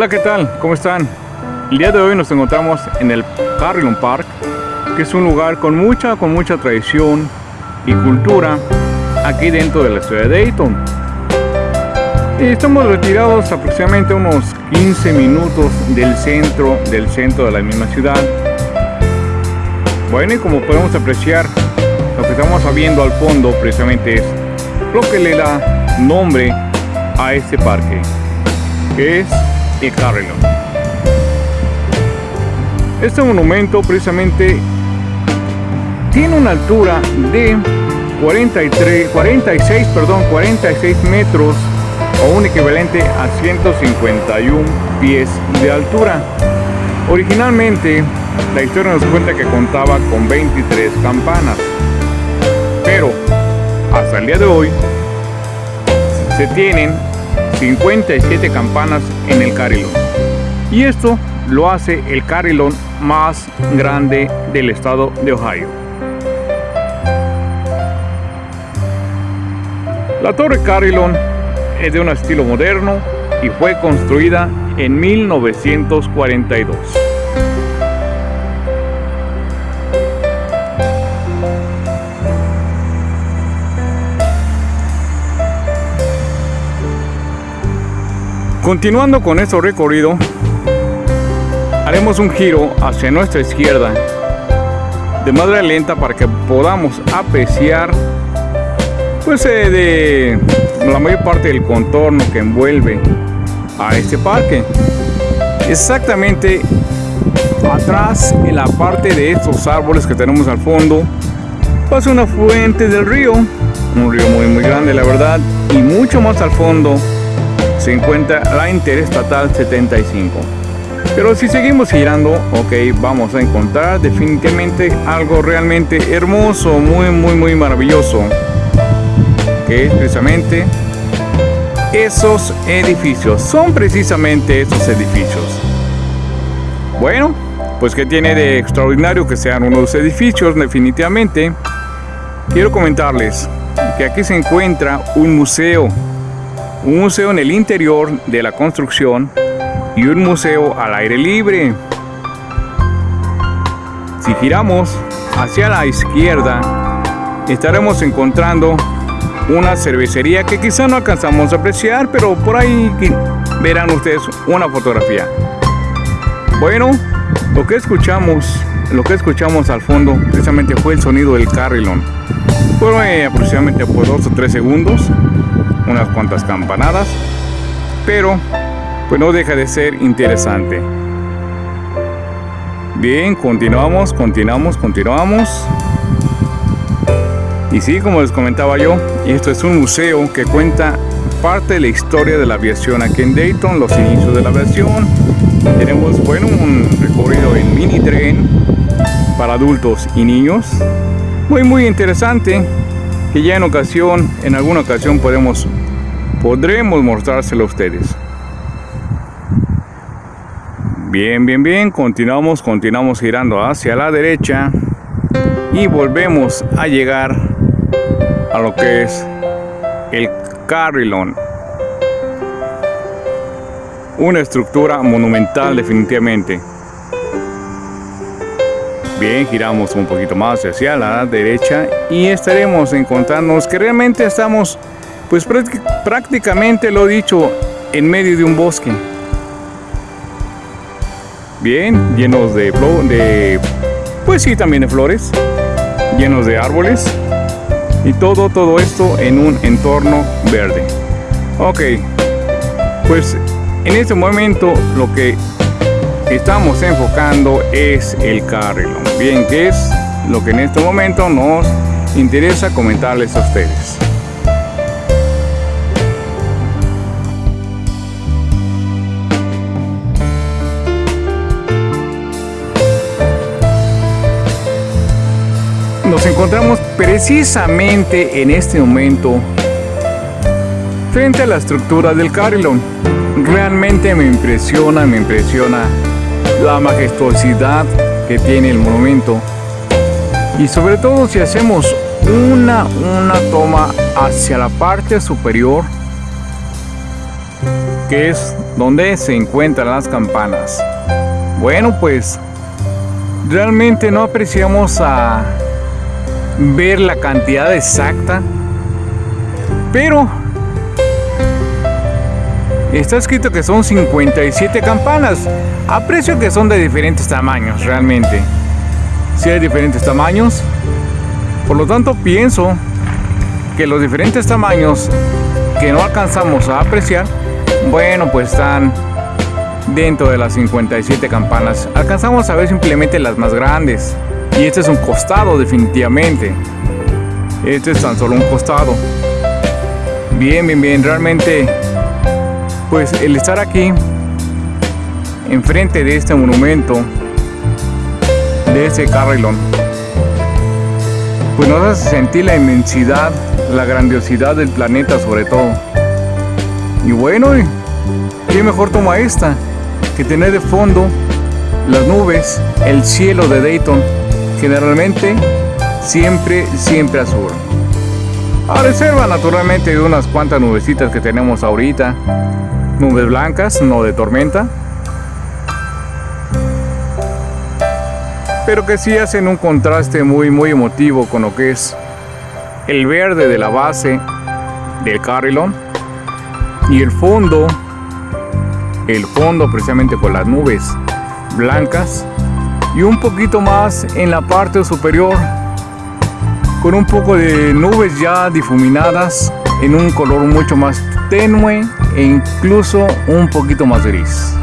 Hola, ¿qué tal? ¿Cómo están? El día de hoy nos encontramos en el Carillon Park, que es un lugar con mucha, con mucha tradición y cultura aquí dentro de la ciudad de Dayton. Y estamos retirados aproximadamente unos 15 minutos del centro, del centro de la misma ciudad. Bueno, y como podemos apreciar, lo que estamos viendo al fondo precisamente es lo que le da nombre a este parque, que es el Carillon. Este monumento precisamente tiene una altura de 43, 46, perdón, 46 metros o un equivalente a 151 pies de altura. Originalmente, la historia nos cuenta que contaba con 23 campanas, pero hasta el día de hoy se tienen 57 campanas en el Carillon. Y esto lo hace el Carillon más grande del estado de Ohio. La Torre Carillon es de un estilo moderno y fue construida en 1942. Continuando con nuestro recorrido, haremos un giro hacia nuestra izquierda de manera lenta para que podamos apreciar pues eh, la mayor parte del contorno que envuelve a este parque. Exactamente atrás en la parte de estos árboles que tenemos al fondo pasa una fuente del río un río muy muy grande la verdad y mucho más al fondo se encuentra la Interestatal 75. Pero si seguimos girando, ok, vamos a encontrar definitivamente algo realmente hermoso, muy, muy, muy maravilloso. Que es precisamente esos edificios. Son precisamente esos edificios. Bueno, pues que tiene de extraordinario que sean unos edificios definitivamente. Quiero comentarles que aquí se encuentra un museo un museo en el interior de la construcción y un museo al aire libre. Si giramos hacia la izquierda, estaremos encontrando una cervecería que quizá no alcanzamos a apreciar, pero por ahí verán ustedes una fotografía. Bueno, lo que escuchamos, lo que escuchamos al fondo precisamente fue el sonido del carrilón. Fue aproximadamente por dos o tres segundos unas cuantas campanadas, pero pues no deja de ser interesante. Bien, continuamos, continuamos, continuamos. Y sí, como les comentaba yo, esto es un museo que cuenta parte de la historia de la aviación aquí en Dayton, los inicios de la aviación. Tenemos, bueno, un recorrido en mini tren para adultos y niños. Muy, muy interesante que ya en ocasión, en alguna ocasión podemos, podremos mostrárselo a ustedes. Bien, bien, bien, continuamos, continuamos girando hacia la derecha y volvemos a llegar a lo que es el Carillon. Una estructura monumental definitivamente. Bien, giramos un poquito más hacia la derecha y estaremos encontrándonos que realmente estamos, pues prácticamente lo dicho, en medio de un bosque. Bien, llenos de, pues sí, también de flores, llenos de árboles y todo, todo esto en un entorno verde. Ok, pues en este momento lo que estamos enfocando es el Carillon. Bien, que es lo que en este momento nos interesa comentarles a ustedes. Nos encontramos precisamente en este momento frente a la estructura del Carillon. Realmente me impresiona, me impresiona la majestuosidad que tiene el monumento y sobre todo si hacemos una, una toma hacia la parte superior que es donde se encuentran las campanas. Bueno, pues realmente no apreciamos a ver la cantidad exacta, pero está escrito que son 57 campanas. Aprecio que son de diferentes tamaños, realmente. Si hay diferentes tamaños, por lo tanto pienso que los diferentes tamaños que no alcanzamos a apreciar, bueno, pues están dentro de las 57 campanas. Alcanzamos a ver simplemente las más grandes. Y este es un costado definitivamente. Este es tan solo un costado. Bien, bien, bien. Realmente, pues el estar aquí, enfrente de este monumento, de ese carrilón, pues nos hace sentir la inmensidad, la grandiosidad del planeta sobre todo. Y bueno, ¿qué mejor toma esta que tener de fondo las nubes, el cielo de Dayton, generalmente siempre, siempre azul. A reserva naturalmente de unas cuantas nubecitas que tenemos ahorita, nubes blancas, no de tormenta, pero que sí hacen un contraste muy, muy emotivo con lo que es el verde de la base del carrilón y el fondo, el fondo precisamente con las nubes blancas y un poquito más en la parte superior con un poco de nubes ya difuminadas en un color mucho más tenue e incluso un poquito más gris.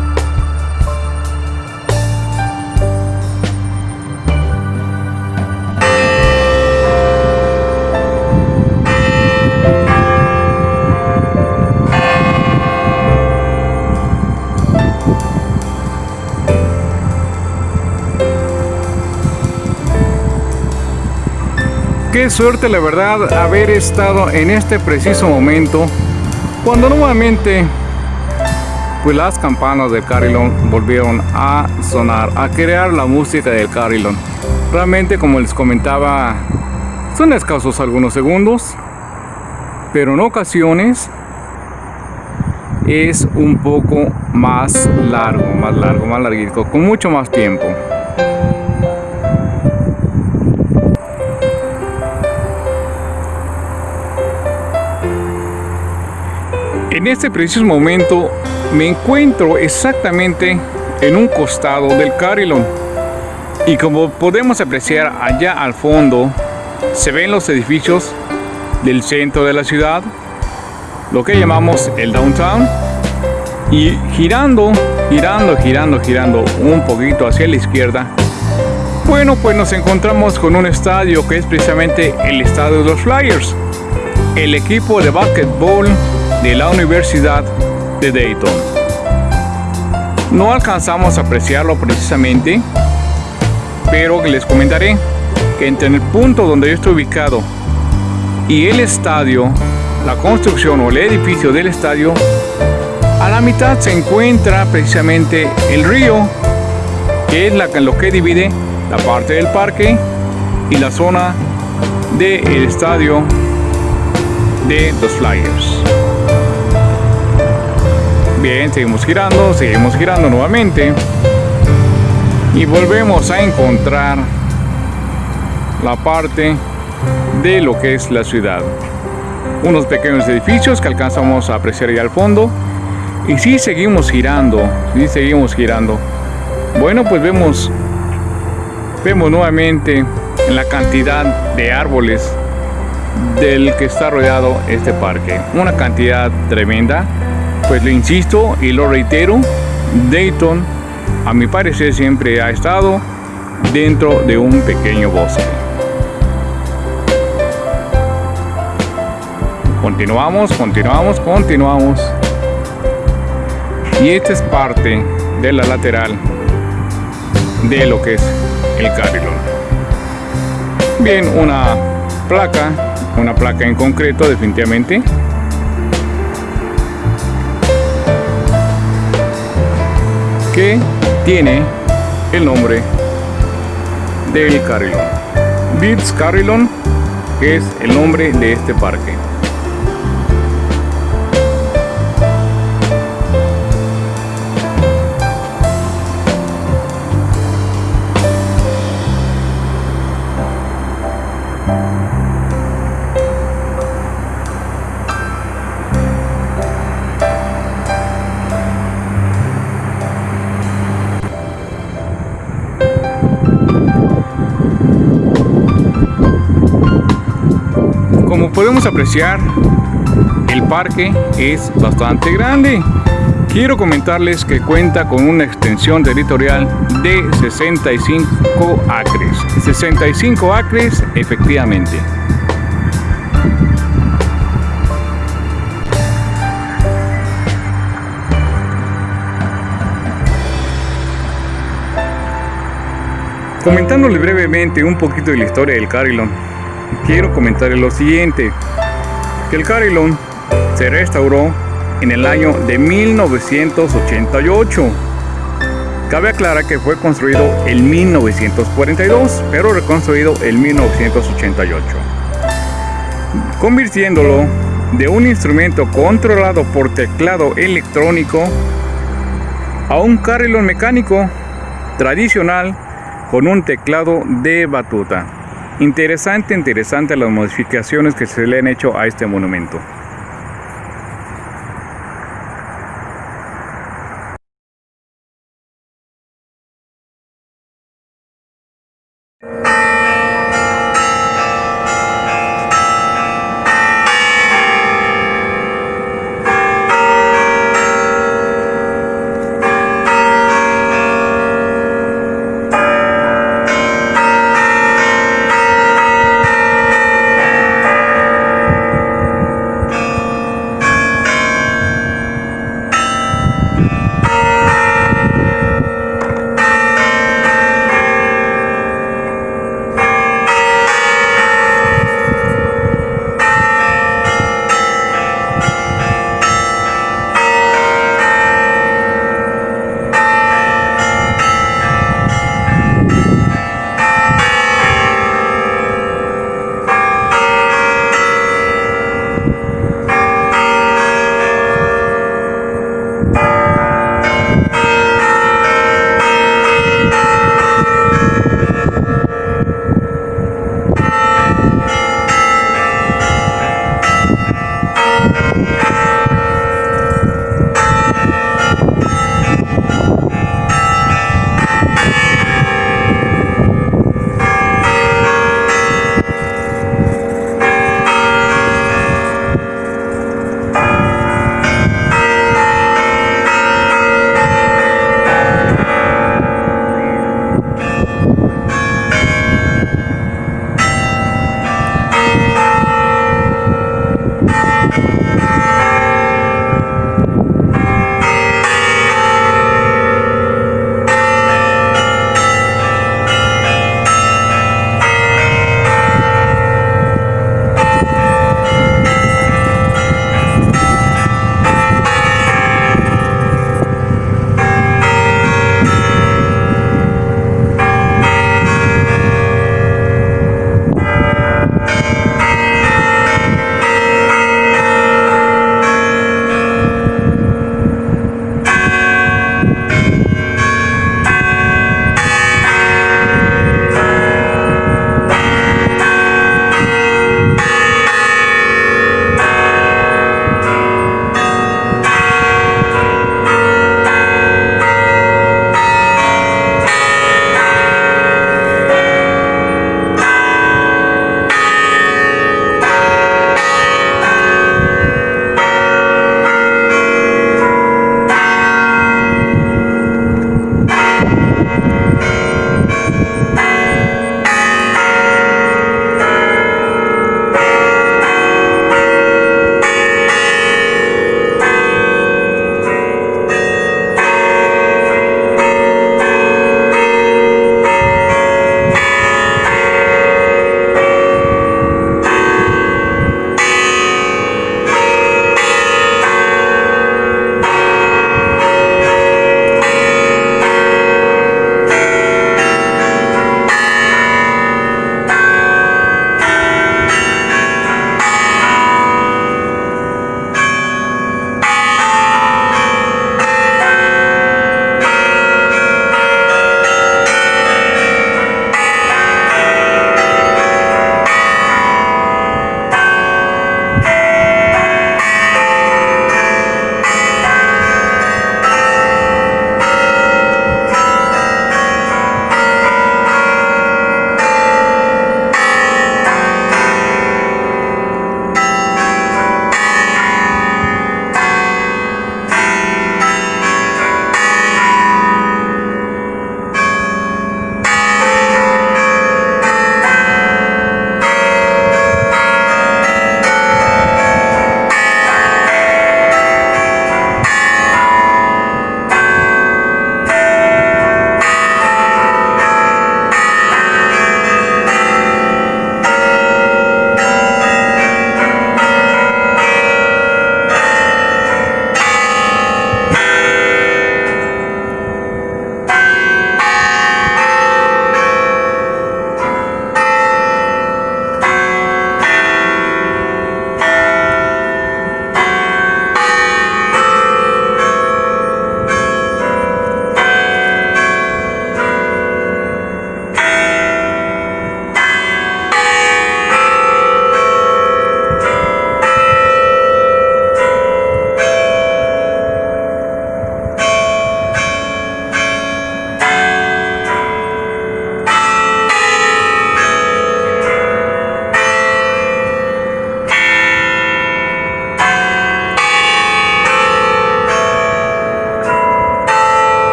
Qué suerte la verdad haber estado en este preciso momento cuando nuevamente pues las campanas del Carillon volvieron a sonar, a crear la música del Carillon. Realmente como les comentaba son escasos algunos segundos, pero en ocasiones es un poco más largo, más largo, más larguito, con mucho más tiempo. En este preciso momento me encuentro exactamente en un costado del Carillon y como podemos apreciar allá al fondo se ven los edificios del centro de la ciudad, lo que llamamos el downtown. Y girando, girando, girando, girando un poquito hacia la izquierda bueno, pues nos encontramos con un estadio que es precisamente el estadio de los Flyers, el equipo de básquetbol de la Universidad de Dayton. No alcanzamos a apreciarlo precisamente, pero les comentaré que entre el punto donde yo estoy ubicado y el estadio, la construcción o el edificio del estadio, a la mitad se encuentra precisamente el río, que es la, lo que divide la parte del parque y la zona del estadio de los Flyers. Bien, seguimos girando, seguimos girando nuevamente. Y volvemos a encontrar la parte de lo que es la ciudad. Unos pequeños edificios que alcanzamos a apreciar ahí al fondo. Y si seguimos girando, si seguimos girando. Bueno, pues vemos, vemos nuevamente la cantidad de árboles del que está rodeado este parque. Una cantidad tremenda pues lo insisto y lo reitero, Dayton a mi parecer siempre ha estado dentro de un pequeño bosque. Continuamos, continuamos, continuamos. Y esta es parte de la lateral de lo que es el carrilón. Bien, una placa, una placa en concreto definitivamente que tiene el nombre del carrilón. Beats Carrilón es el nombre de este parque. Podemos apreciar, el parque es bastante grande. Quiero comentarles que cuenta con una extensión territorial de 65 acres. 65 acres efectivamente. Comentándole brevemente un poquito de la historia del Carillon, quiero comentarle lo siguiente, que el Carillon se restauró en el año de 1988. Cabe aclarar que fue construido en 1942, pero reconstruido en 1988, convirtiéndolo de un instrumento controlado por teclado electrónico a un carrilón mecánico tradicional con un teclado de batuta. Interesante, interesante las modificaciones que se le han hecho a este monumento.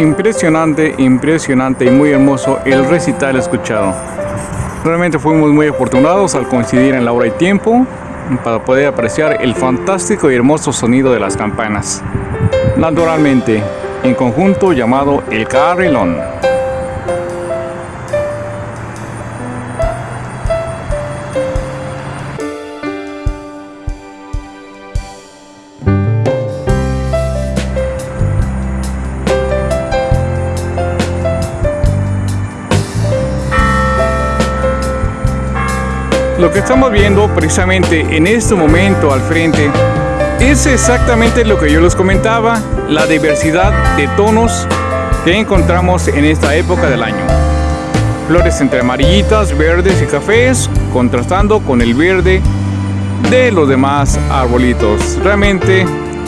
Impresionante, impresionante y muy hermoso el recital escuchado. Realmente fuimos muy afortunados al coincidir en la hora y tiempo para poder apreciar el fantástico y hermoso sonido de las campanas. Naturalmente, en conjunto llamado El Carrilón. Lo que estamos viendo precisamente en este momento al frente es exactamente lo que yo les comentaba, la diversidad de tonos que encontramos en esta época del año. Flores entre amarillitas, verdes y cafés, contrastando con el verde de los demás arbolitos. Realmente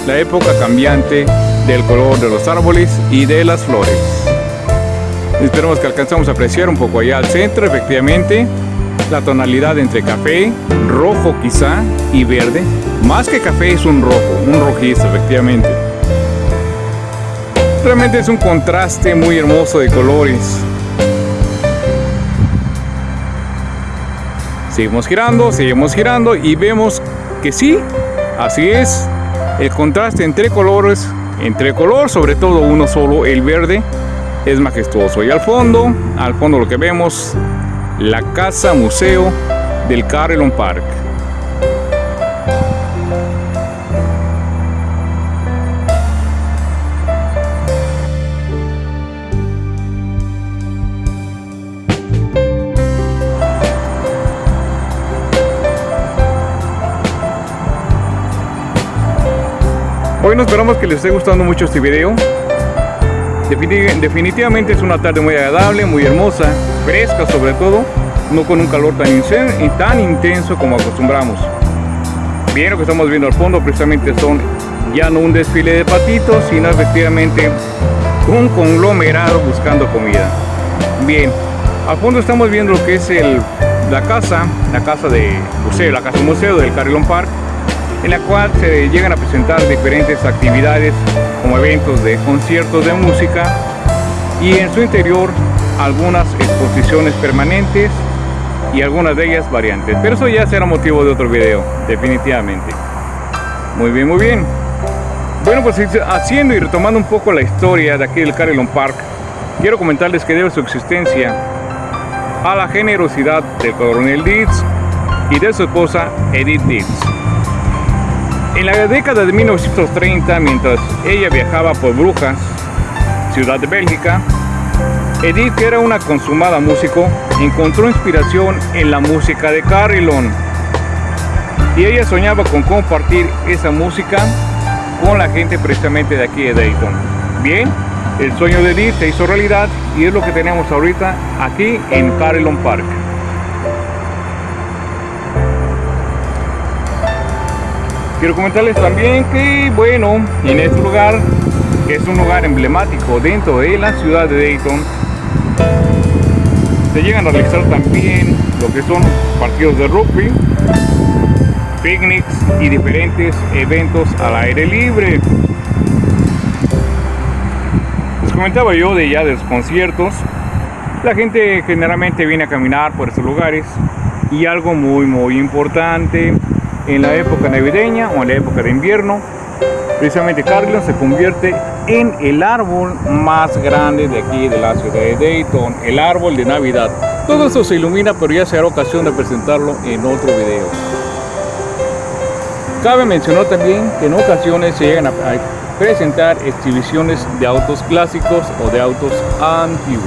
la época cambiante del color de los árboles y de las flores. Esperemos que alcancemos a apreciar un poco allá al centro, efectivamente, la tonalidad entre café, rojo quizá y verde. Más que café es un rojo, un rojizo efectivamente. Realmente es un contraste muy hermoso de colores. Seguimos girando, seguimos girando y vemos que sí, así es. El contraste entre colores, entre color, sobre todo uno solo, el verde, es majestuoso. Y al fondo, al fondo lo que vemos la Casa Museo del Carillon Park. Bueno, esperamos que les esté gustando mucho este video. Definitivamente es una tarde muy agradable, muy hermosa, fresca sobre todo, no con un calor tan, intenso como acostumbramos. Bien, lo que estamos viendo al fondo precisamente son ya no un desfile de patitos, sino efectivamente un conglomerado buscando comida. Bien, al fondo estamos viendo lo que es el, la casa, la casa de museo, la casa museo del Carillon Park, en la cual se llegan a presentar diferentes actividades como eventos de conciertos de música y en su interior algunas exposiciones permanentes y algunas de ellas variantes. Pero eso ya será motivo de otro video, definitivamente. Muy bien, muy bien. Bueno, pues haciendo y retomando un poco la historia de aquí del Carillon Park, quiero comentarles que debe su existencia a la generosidad del coronel Dietz y de su esposa Edith Dietz. En la década de 1930, mientras ella viajaba por Brujas, ciudad de Bélgica, Edith, que era una consumada músico, encontró inspiración en la música de Carillon. Y ella soñaba con compartir esa música con la gente precisamente de aquí de Dayton. Bien, el sueño de Edith se hizo realidad y es lo que tenemos ahorita aquí en Carillon Park. Quiero comentarles también que, bueno, en este lugar, es un lugar emblemático dentro de la ciudad de Dayton, se llegan a realizar también lo que son partidos de rugby, picnics y diferentes eventos al aire libre. Les comentaba yo de ya de los conciertos, la gente generalmente viene a caminar por estos lugares y algo muy muy importante en la época navideña o en la época de invierno, precisamente Carlton se convierte en el árbol más grande de aquí de la ciudad de Dayton, el árbol de Navidad. Todo esto se ilumina, pero ya será ocasión de presentarlo en otro video. Cabe mencionar también que en ocasiones se llegan a presentar exhibiciones de autos clásicos o de autos antiguos.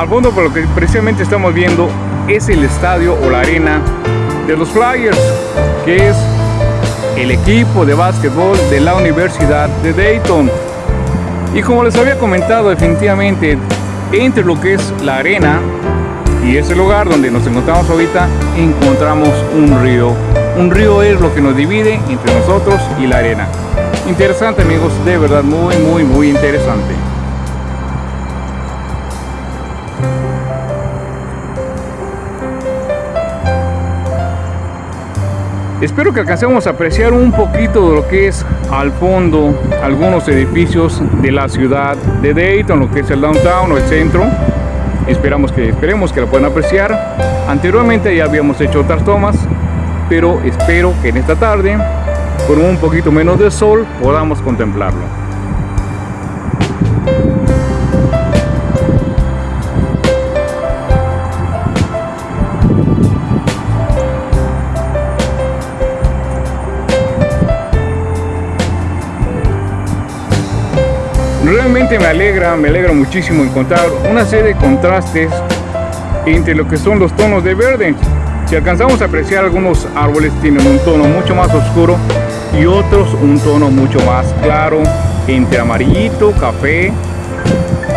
Al fondo por lo que precisamente estamos viendo es el estadio o la arena de los Flyers, que es el equipo de básquetbol de la Universidad de Dayton. Y como les había comentado, definitivamente entre lo que es la arena y ese lugar donde nos encontramos ahorita encontramos un río. Un río es lo que nos divide entre nosotros y la arena. Interesante amigos de verdad muy muy muy interesante Espero que alcancemos a apreciar un poquito de lo que es al fondo algunos edificios de la ciudad de Dayton, lo que es el downtown o el centro. Esperamos que, esperemos que lo puedan apreciar. Anteriormente ya habíamos hecho otras tomas, pero espero que en esta tarde, con un poquito menos de sol, podamos contemplarlo. Me alegra, me alegra muchísimo encontrar una serie de contrastes entre lo que son los tonos de verde. Si alcanzamos a apreciar algunos árboles tienen un tono mucho más oscuro y otros un tono mucho más claro entre amarillito, café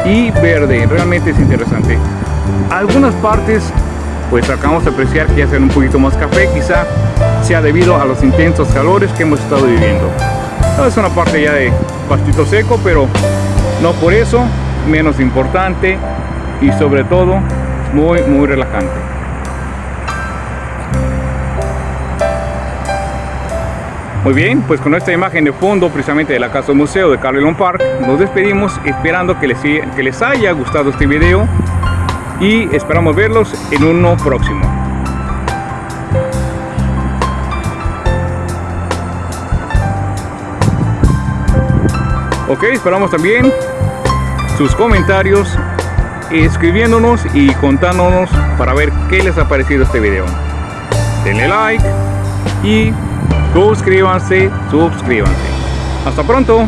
y verde. Realmente es interesante. Algunas partes pues acabamos de apreciar que ya hacen un poquito más café, quizá sea debido a los intensos calores que hemos estado viviendo. es una parte ya de pastito seco, pero no por eso menos importante y sobre todo muy muy relajante. Muy bien pues con esta imagen de fondo precisamente de la casa museo de Carlton Park nos despedimos esperando que les, que les haya gustado este video y esperamos verlos en uno próximo ok esperamos también sus comentarios escribiéndonos y contándonos para ver qué les ha parecido este video. Denle like y suscríbanse suscríbanse. Hasta pronto